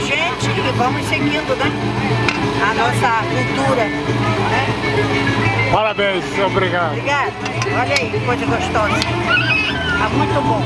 gente e vamos seguindo, né? A nossa cultura. Né? Parabéns, obrigado. Obrigada. Olha aí, que coisa gostosa. Tá muito bom.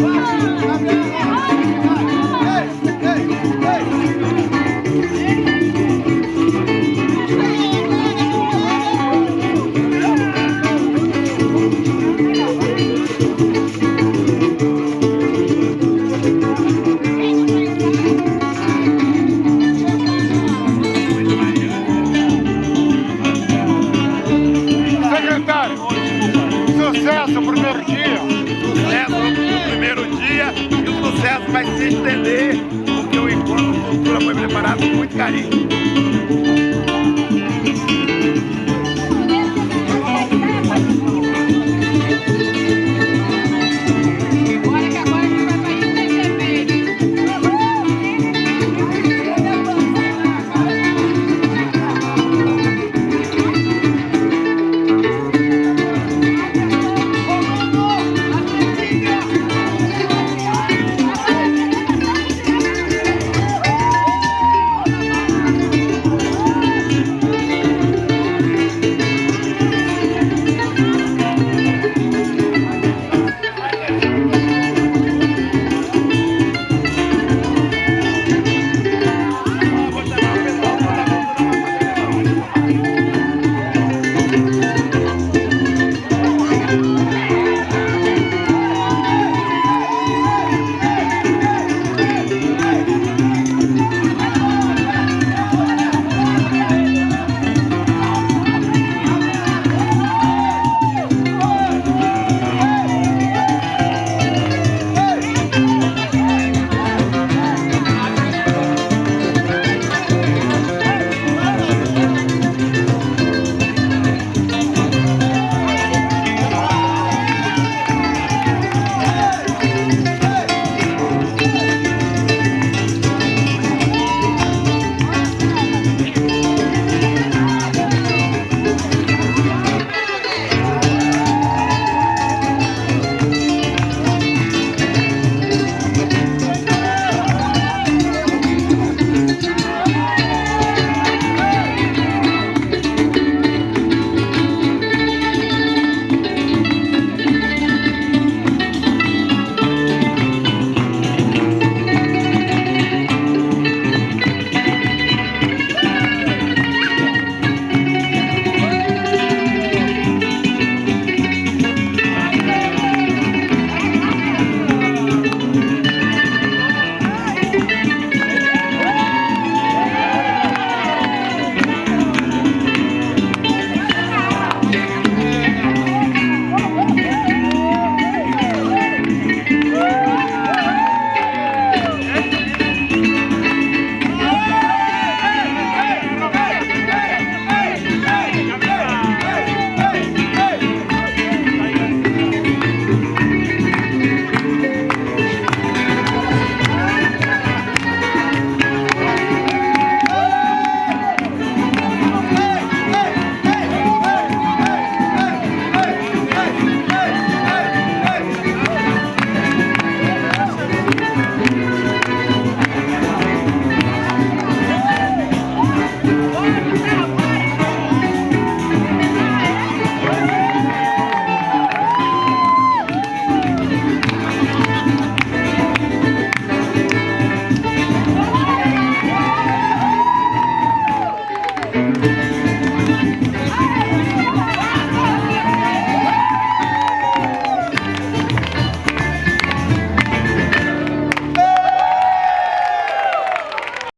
Vai se estender, porque o encontro cultura foi preparado com muito carinho.